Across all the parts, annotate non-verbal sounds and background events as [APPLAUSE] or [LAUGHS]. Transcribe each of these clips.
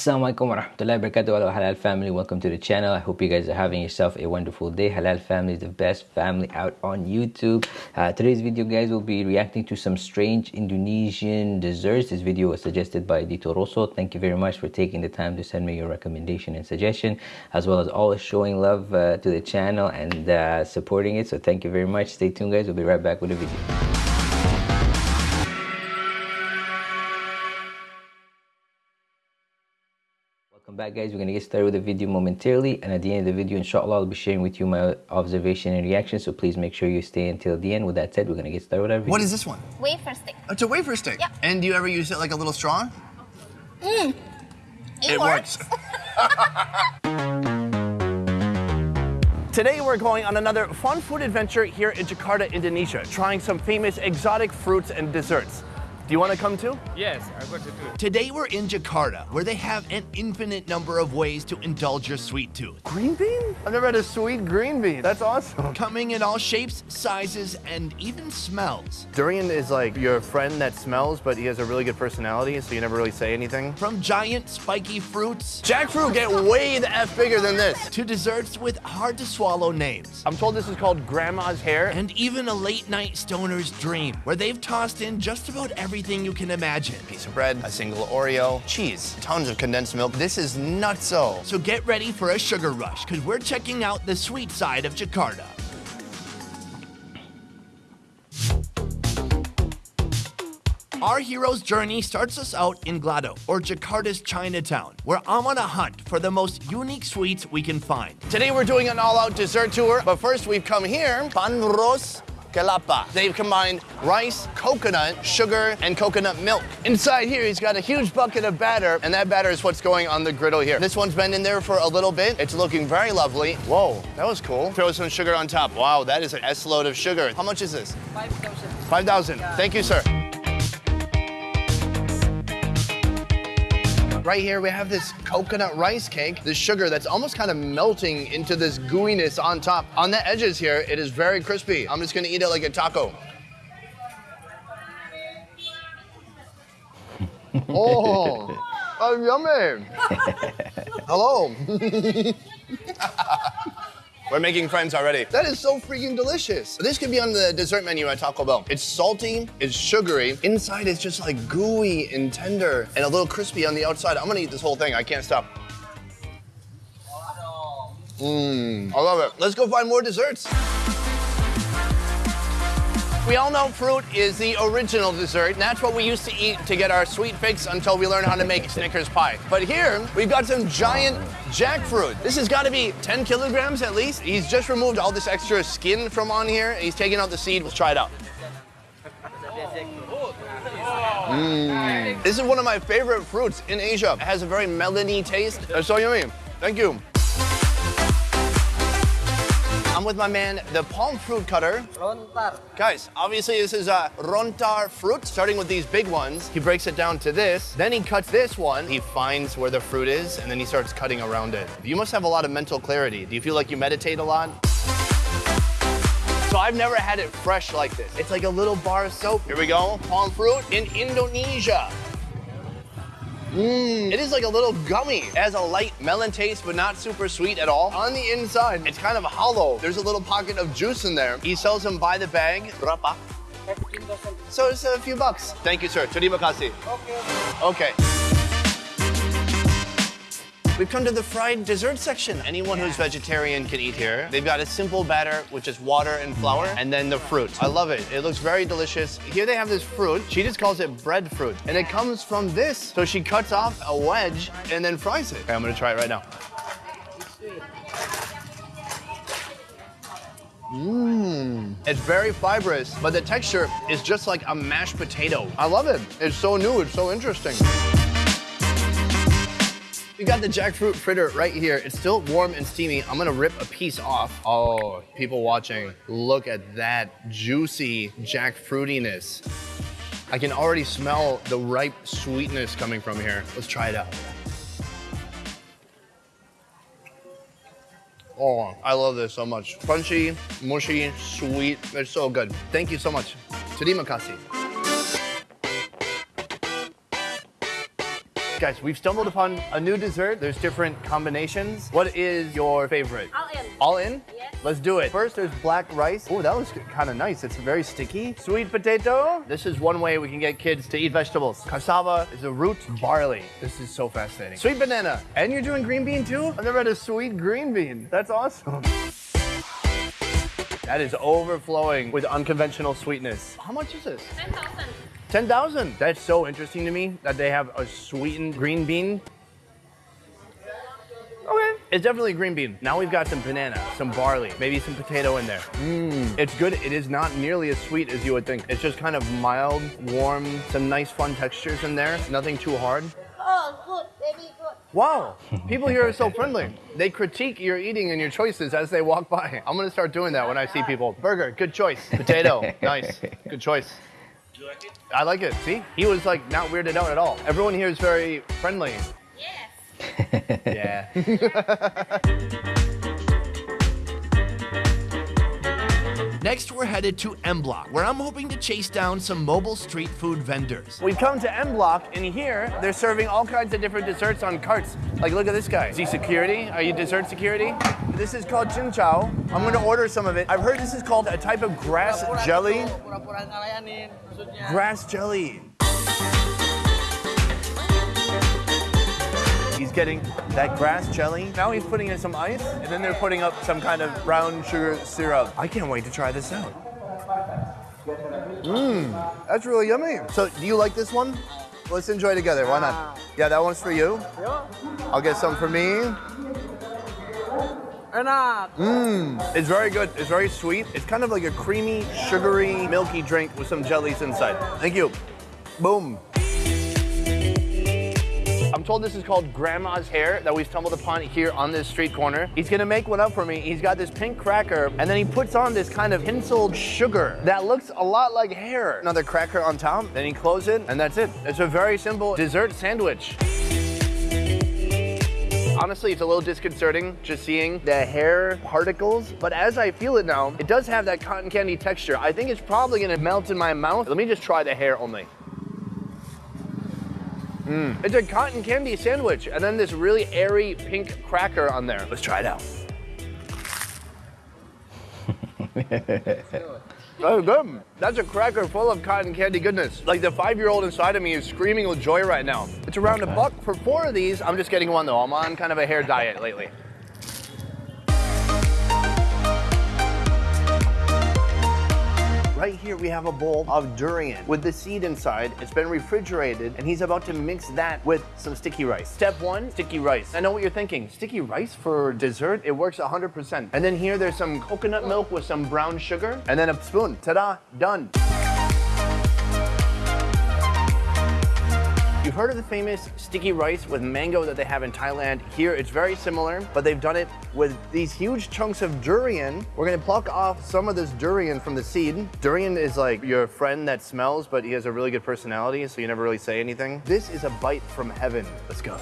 Assalamualaikum warahmatullahi wabarakatuh. Hello Halal family. Welcome to the channel. I hope you guys are having yourself a wonderful day. Halal family is the best family out on YouTube. Uh, today's video guys will be reacting to some strange Indonesian desserts. This video was suggested by Dito Rosso. Thank you very much for taking the time to send me your recommendation and suggestion as well as always showing love uh, to the channel and uh, supporting it. So thank you very much. Stay tuned guys. We'll be right back with the video back guys, we're going to get started with the video momentarily and at the end of the video inshallah I'll be sharing with you my observation and reaction so please make sure you stay until the end. With that said, we're going to get started with our video. What is this one? Wafer stick. It's a wafer stick? Yeah. And do you ever use it like a little straw? Mmm. It, It works. [LAUGHS] [LAUGHS] Today we're going on another fun food adventure here in Jakarta, Indonesia, trying some famous exotic fruits and desserts. Do you want to come too? Yes, I'm going to do it. Today we're in Jakarta, where they have an infinite number of ways to indulge your sweet tooth. Green bean? I've never had a sweet green bean. That's awesome. Coming in all shapes, sizes, and even smells. Durian is like your friend that smells, but he has a really good personality, so you never really say anything. From giant spiky fruits Jackfruit get way the F bigger than this. to desserts with hard to swallow names. I'm told this is called grandma's hair. And even a late night stoner's dream, where they've tossed in just about everything you can imagine. piece of bread, a single Oreo, cheese, tons of condensed milk. This is nutso. So get ready for a sugar rush, because we're checking out the sweet side of Jakarta. Our hero's journey starts us out in Glodok, or Jakarta's Chinatown, where I'm on a hunt for the most unique sweets we can find. Today we're doing an all-out dessert tour, but first we've come here, Panros Kelapa. They've combined rice, coconut, sugar, and coconut milk. Inside here, he's got a huge bucket of batter, and that batter is what's going on the griddle here. This one's been in there for a little bit. It's looking very lovely. Whoa, that was cool. Throw some sugar on top. Wow, that is an S-load of sugar. How much is this? 5,000. 5,000. Thank you, sir. Right here, we have this coconut rice cake, the sugar that's almost kind of melting into this gooiness on top. On the edges here, it is very crispy. I'm just gonna eat it like a taco. [LAUGHS] oh, oh, yummy. [LAUGHS] Hello. [LAUGHS] We're making friends already. That is so freaking delicious. This could be on the dessert menu at Taco Bell. It's salty, it's sugary. Inside it's just like gooey and tender and a little crispy on the outside. I'm gonna eat this whole thing. I can't stop. Mmm, I love it. Let's go find more desserts. We all know fruit is the original dessert, and that's what we used to eat to get our sweet fix until we learned how to make Snickers pie. But here, we've got some giant jackfruit. This has got to be 10 kilograms at least. He's just removed all this extra skin from on here, he's taking out the seed. Let's try it out. Mmm. This is one of my favorite fruits in Asia. It has a very melony taste. It's so yummy. Thank you. I'm with my man, the palm fruit cutter. Rontar. Guys, obviously this is a rontar fruit, starting with these big ones. He breaks it down to this, then he cuts this one. He finds where the fruit is, and then he starts cutting around it. You must have a lot of mental clarity. Do you feel like you meditate a lot? So I've never had it fresh like this. It's like a little bar of soap. Here we go, palm fruit in Indonesia. Mmm, it is like a little gummy. It has a light melon taste, but not super sweet at all. On the inside, it's kind of hollow. There's a little pocket of juice in there. He sells them by the bag. Berapa? 15,000. So it's a few bucks. Thank you, sir. Terima kasih. Okay. Okay. We've come to the fried dessert section. Anyone who's vegetarian can eat here. They've got a simple batter, which is water and flour, and then the fruit. I love it. It looks very delicious. Here they have this fruit. She just calls it breadfruit, and it comes from this. So she cuts off a wedge and then fries it. Okay, I'm gonna try it right now. Mmm. It's very fibrous, but the texture is just like a mashed potato. I love it. It's so new, it's so interesting. We got the jackfruit fritter right here. It's still warm and steamy. I'm gonna rip a piece off. Oh, people watching, look at that juicy jackfruitiness. I can already smell the ripe sweetness coming from here. Let's try it out. Oh, I love this so much. Crunchy, mushy, sweet. It's so good. Thank you so much. Terima kasih. Guys, we've stumbled upon a new dessert. There's different combinations. What is your favorite? All in. All in? Yes. Let's do it. First, there's black rice. Oh, that looks kind of nice. It's very sticky. Sweet potato. This is one way we can get kids to eat vegetables. Cassava is a root. Barley. This is so fascinating. Sweet banana. And you're doing green bean too? I've never had a sweet green bean. That's awesome. That is overflowing with unconventional sweetness. How much is this? 10,000. 10,000. That's so interesting to me that they have a sweetened green bean. Okay. It's definitely a green bean. Now we've got some banana, some barley, maybe some potato in there. Mmm. It's good. It is not nearly as sweet as you would think. It's just kind of mild, warm, some nice fun textures in there. Nothing too hard. Oh, good, baby, good. Wow, people here are so [LAUGHS] friendly. They critique your eating and your choices as they walk by. I'm gonna start doing that when I see people. Burger, good choice. Potato, nice, good choice. I like it. See, he was like not weirded out at all. Everyone here is very friendly. Yes. [LAUGHS] Yeah. [LAUGHS] Next, we're headed to M Block, where I'm hoping to chase down some mobile street food vendors. We've come to M Block, and here they're serving all kinds of different desserts on carts. Like, look at this guy. Is he security? Are you dessert security? This is called Chin Chow. I'm gonna order some of it. I've heard this is called a type of grass jelly. Grass jelly. He's getting that grass jelly. Now he's putting in some ice, and then they're putting up some kind of brown sugar syrup. I can't wait to try this out. Mmm, that's really yummy. So, do you like this one? Let's enjoy together. Why not? Yeah, that one's for you. I'll get some for me. enak uh, Mmm, it's very good. It's very sweet. It's kind of like a creamy, sugary, milky drink with some jellies inside. Thank you. Boom. Told this is called Grandma's Hair that we've stumbled upon here on this street corner. He's gonna make one up for me. He's got this pink cracker, and then he puts on this kind of hinseled sugar that looks a lot like hair. Another cracker on top, then he closes it, and that's it. It's a very simple dessert sandwich. Honestly, it's a little disconcerting just seeing the hair particles, but as I feel it now, it does have that cotton candy texture. I think it's probably gonna melt in my mouth. Let me just try the hair only. Mmm. It's a cotton candy sandwich, and then this really airy pink cracker on there. Let's try it out. [LAUGHS] Oh, good. That's a cracker full of cotton candy goodness. Like the five-year-old inside of me is screaming with joy right now. It's around a buck for four of these. I'm just getting one though. I'm on kind of a hair diet lately. Right here we have a bowl of durian with the seed inside. It's been refrigerated and he's about to mix that with some sticky rice. Step one, sticky rice. I know what you're thinking. Sticky rice for dessert? It works 100%. And then here there's some coconut milk with some brown sugar and then a spoon. Ta-da, done. You've heard of the famous sticky rice with mango that they have in Thailand. Here, it's very similar, but they've done it with these huge chunks of durian. We're gonna pluck off some of this durian from the seed. Durian is like your friend that smells, but he has a really good personality, so you never really say anything. This is a bite from heaven. Let's go.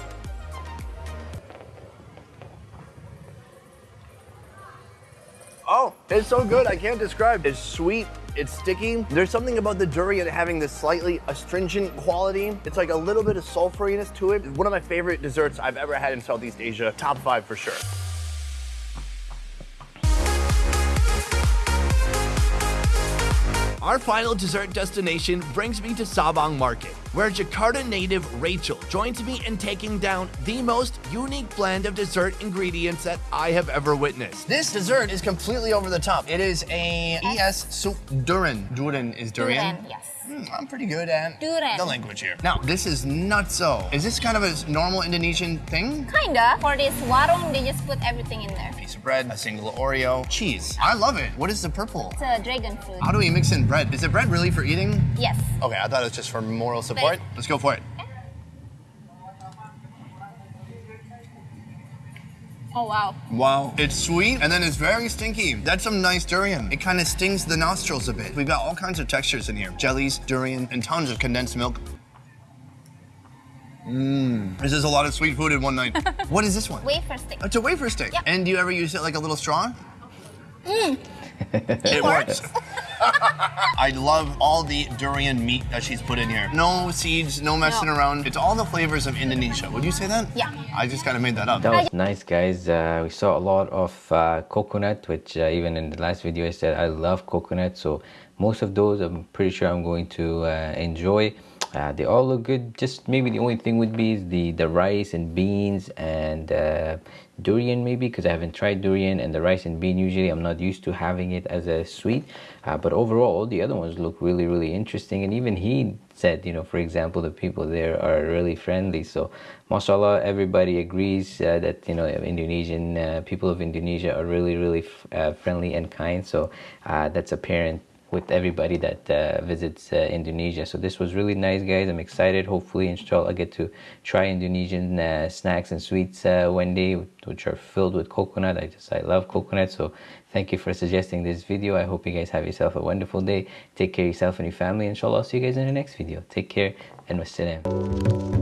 Oh, it's so good. I can't describe. It's sweet. It's sticky. There's something about the durian having this slightly astringent quality. It's like a little bit of sulfuriness to it. One of my favorite desserts I've ever had in Southeast Asia. Top five for sure. Our final dessert destination brings me to Sabang Market, where Jakarta native Rachel joins me in taking down the most unique blend of dessert ingredients that I have ever witnessed. This dessert is completely over the top. It is a ES soup durian. Durian is durian. Durian, yes. Hmm, I'm pretty good at Durian. the language here. Now, this is nutso. Is this kind of a normal Indonesian thing? Kinda. For this warung, they just put everything in there. Piece of bread, a single Oreo, cheese. I love it. What is the purple? It's a dragon fruit. How do we mix in bread? Is the bread really for eating? Yes. Okay, I thought it was just for moral support. But- Let's go for it. Oh, wow. Wow. It's sweet and then it's very stinky. That's some nice durian. It kind of stings the nostrils a bit. We've got all kinds of textures in here. Jellies, durian, and tons of condensed milk. Mmm. This is a lot of sweet food in one night. [LAUGHS] what is this one? Wafer stick. It's a wafer stick. Yep. And do you ever use it like a little straw? Mm. It works. [LAUGHS] [LAUGHS] I love all the durian meat that she's put in here. No seeds, no messing No. around. It's all the flavors of Indonesia. Would you say that? Yeah. I just kind of made that up. That was nice, guys. Uh, we saw a lot of uh, coconut, which uh, even in the last video I said I love coconut. So most of those I'm pretty sure I'm going to uh, enjoy. Uh, they all look good. Just maybe the only thing would be the the rice and beans and uh, durian maybe because I haven't tried durian and the rice and bean. Usually I'm not used to having it as a sweet. Uh, but overall, the other ones look really really interesting. And even he said, you know, for example, the people there are really friendly. So, mashallah, everybody agrees uh, that you know Indonesian uh, people of Indonesia are really really uh, friendly and kind. So uh, that's apparent with everybody that uh, visits uh, Indonesia. So this was really nice, guys. I'm excited. Hopefully, inshallah, I get to try Indonesian uh, snacks and sweets uh, one day, which are filled with coconut. I just I love coconut. So thank you for suggesting this video. I hope you guys have yourself a wonderful day. Take care of yourself and your family. Inshallah, I'll see you guys in the next video. Take care and wassalam.